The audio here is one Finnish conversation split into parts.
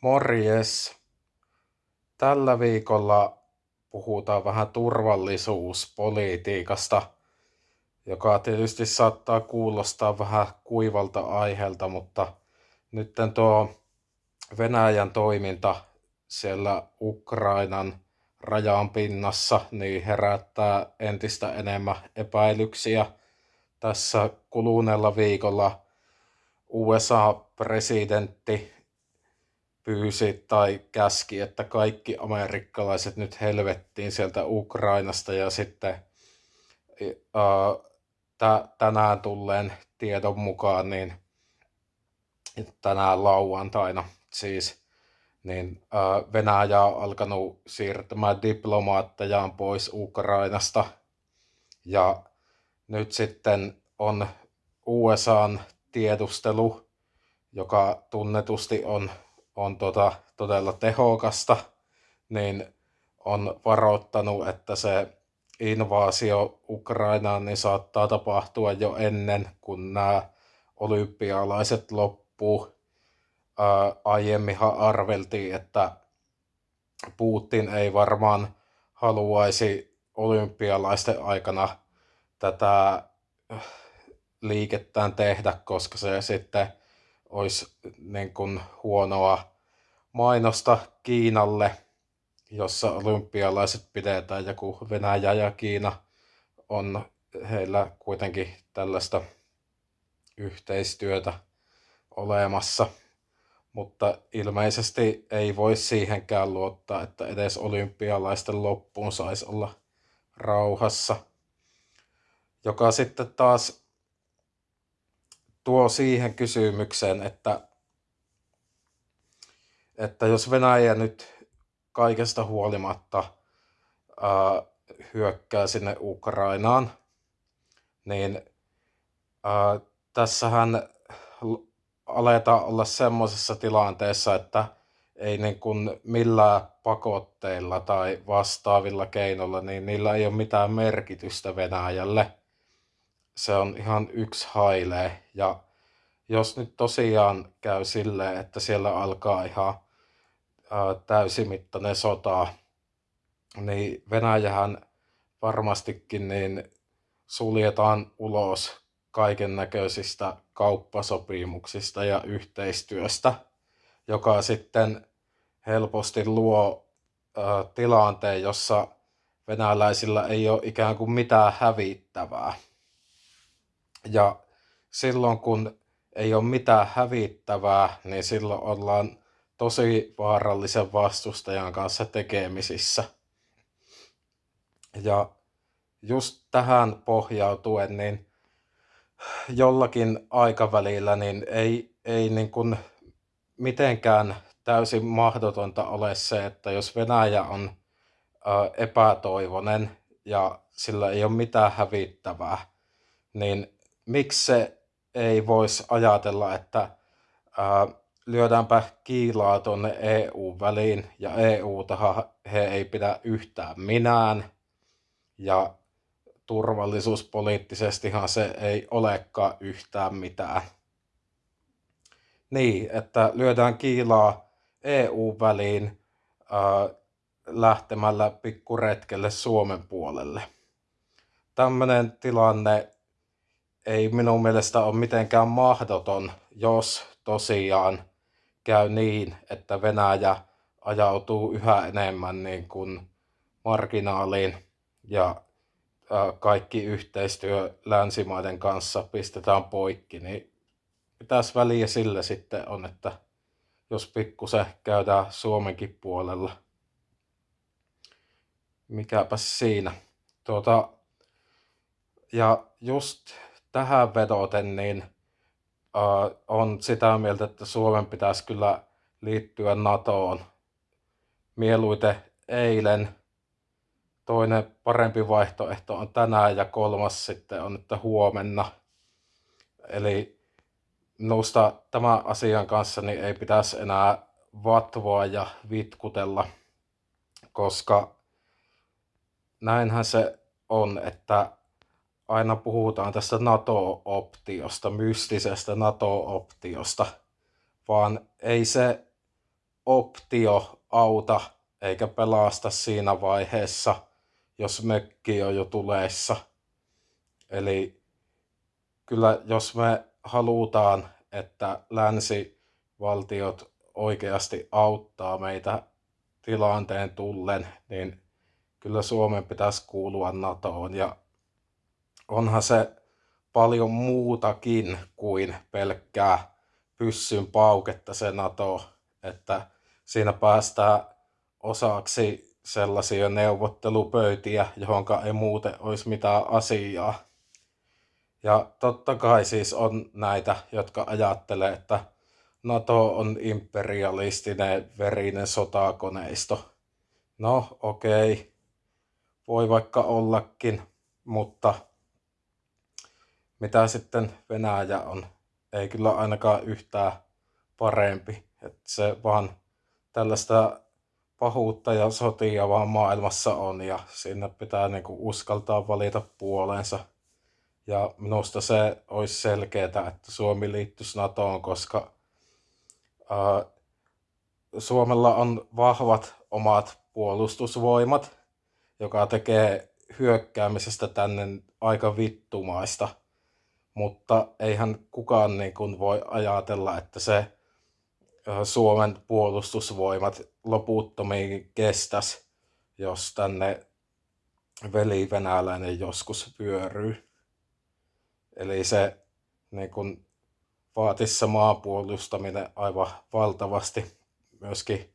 Morjes! Tällä viikolla puhutaan vähän turvallisuuspolitiikasta, joka tietysti saattaa kuulostaa vähän kuivalta aiheelta, mutta nyt tuo Venäjän toiminta siellä Ukrainan rajan pinnassa niin herättää entistä enemmän epäilyksiä. Tässä kuluneella viikolla USA-presidentti pyysi tai käski, että kaikki amerikkalaiset nyt helvettiin sieltä Ukrainasta ja sitten ää, tänään tulleen tiedon mukaan, niin tänään lauantaina siis, niin ää, Venäjä on alkanut siirtämään diplomaattejaan pois Ukrainasta. Ja nyt sitten on USAn tiedustelu, joka tunnetusti on on tota, todella tehokasta, niin on varoittanut, että se invaasio Ukrainaan niin saattaa tapahtua jo ennen kuin nämä olympialaiset loppuu. Ää, aiemminhan arveltiin, että Putin ei varmaan haluaisi olympialaisten aikana tätä liikettään tehdä, koska se sitten olisi niin kuin huonoa mainosta Kiinalle, jossa olympialaiset pidetään ja kun Venäjä ja Kiina on heillä kuitenkin tällaista yhteistyötä olemassa, mutta ilmeisesti ei voi siihenkään luottaa, että edes olympialaisten loppuun saisi olla rauhassa, joka sitten taas tuo siihen kysymykseen, että, että jos Venäjä nyt kaikesta huolimatta ää, hyökkää sinne Ukrainaan, niin ää, tässähän aletaan olla semmoisessa tilanteessa, että ei niin kuin millään pakotteilla tai vastaavilla keinoilla, niin niillä ei ole mitään merkitystä Venäjälle se on ihan yksi hailee. Ja jos nyt tosiaan käy silleen, että siellä alkaa ihan täysimittainen sota, niin Venäjähän varmastikin niin suljetaan ulos kaiken näköisistä kauppasopimuksista ja yhteistyöstä, joka sitten helposti luo ää, tilanteen, jossa venäläisillä ei ole ikään kuin mitään hävittävää. Ja silloin kun ei ole mitään hävittävää, niin silloin ollaan tosi vaarallisen vastustajan kanssa tekemisissä. Ja just tähän pohjautuen, niin jollakin aikavälillä niin ei, ei niin kuin mitenkään täysin mahdotonta ole se, että jos Venäjä on epätoivonen ja sillä ei ole mitään hävittävää, niin miksi se ei voisi ajatella, että ää, lyödäänpä kiilaa tuonne EU-väliin ja EU-tahan he ei pidä yhtään minään ja turvallisuuspoliittisestihan se ei olekaan yhtään mitään. Niin, että lyödään kiilaa EU-väliin ää, lähtemällä pikkuretkelle Suomen puolelle. Tämmöinen tilanne ei minun mielestä ole mitenkään mahdoton, jos tosiaan käy niin, että Venäjä ajautuu yhä enemmän niin kuin marginaaliin ja kaikki yhteistyö länsimaiden kanssa pistetään poikki, niin mitäs väliä sille sitten on, että jos pikkusen käydään Suomenkin puolella. Mikäpä siinä. Tuota, ja just tähän vedoten, niin uh, on sitä mieltä, että Suomen pitäisi kyllä liittyä NATOon. Mieluiten eilen. Toinen parempi vaihtoehto on tänään ja kolmas sitten on, että huomenna. Eli minusta tämän asian kanssa niin ei pitäisi enää vatvoa ja vitkutella, koska näinhän se on, että aina puhutaan tästä NATO-optiosta, mystisestä NATO-optiosta, vaan ei se optio auta eikä pelasta siinä vaiheessa, jos mökki on jo tuleessa. Eli kyllä jos me halutaan, että länsivaltiot oikeasti auttaa meitä tilanteen tullen, niin kyllä Suomen pitäisi kuulua NATOon. Ja onhan se paljon muutakin kuin pelkkää pyssyn pauketta se NATO, että siinä päästään osaksi sellaisia neuvottelupöytiä, johonka ei muuten olisi mitään asiaa. Ja totta kai siis on näitä, jotka ajattelee, että NATO on imperialistinen verinen sotakoneisto. No okei, okay. voi vaikka ollakin, mutta mitä sitten Venäjä on, ei kyllä ainakaan yhtään parempi. että se vaan tällaista pahuutta ja sotia vaan maailmassa on ja sinne pitää niinku uskaltaa valita puolensa. Ja minusta se olisi selkeää, että Suomi liittyisi NATOon, koska ää, Suomella on vahvat omat puolustusvoimat, joka tekee hyökkäämisestä tänne aika vittumaista. Mutta eihän kukaan niin kuin voi ajatella, että se Suomen puolustusvoimat loputtomiin kestäisi, jos tänne veli venäläinen joskus vyöryy. Eli se niin kun, vaatisi maapuolustaminen aivan valtavasti myöskin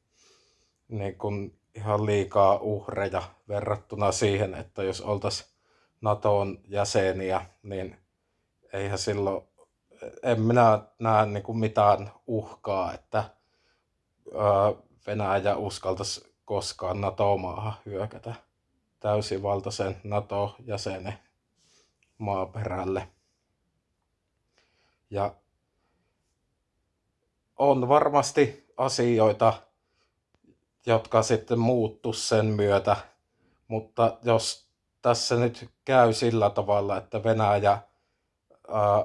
niin kun, ihan liikaa uhreja verrattuna siihen, että jos oltaisiin NATOn jäseniä, niin eihän silloin en minä näe niin kuin mitään uhkaa, että Venäjä uskaltaisi koskaan NATO-maahan hyökätä täysivaltaisen NATO-jäsenen maaperälle. Ja on varmasti asioita, jotka sitten muuttu sen myötä, mutta jos tässä nyt käy sillä tavalla, että Venäjä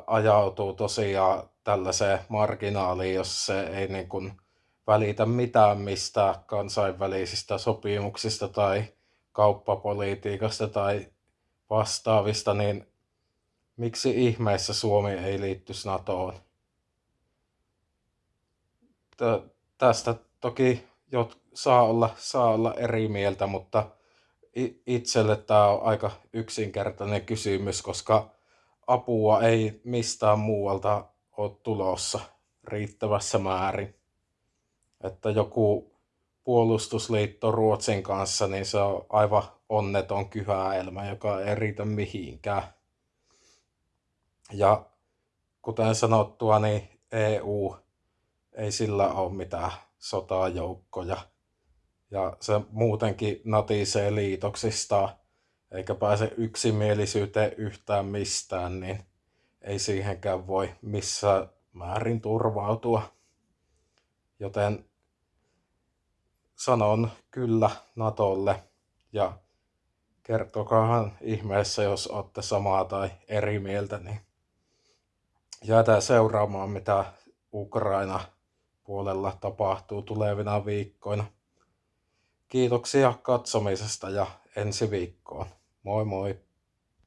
ajautuu tosiaan tällaiseen marginaaliin, jos se ei niin kuin välitä mitään mistä kansainvälisistä sopimuksista tai kauppapolitiikasta tai vastaavista, niin miksi ihmeessä Suomi ei liittyisi NATOon? Tästä toki jot, saa, olla, saa olla eri mieltä, mutta itselle tämä on aika yksinkertainen kysymys, koska apua ei mistään muualta ole tulossa riittävässä määrin. Että joku puolustusliitto Ruotsin kanssa, niin se on aivan onneton kyhäelmä, joka ei riitä mihinkään. Ja kuten sanottua, niin EU ei sillä ole mitään sotajoukkoja. Ja se muutenkin natisee liitoksistaan eikä pääse yksimielisyyteen yhtään mistään, niin ei siihenkään voi missään määrin turvautua. Joten sanon kyllä Natolle ja kertokaahan ihmeessä, jos olette samaa tai eri mieltä, niin jäätään seuraamaan, mitä Ukraina puolella tapahtuu tulevina viikkoina. Kiitoksia katsomisesta ja ensi viikkoon. Moi moi!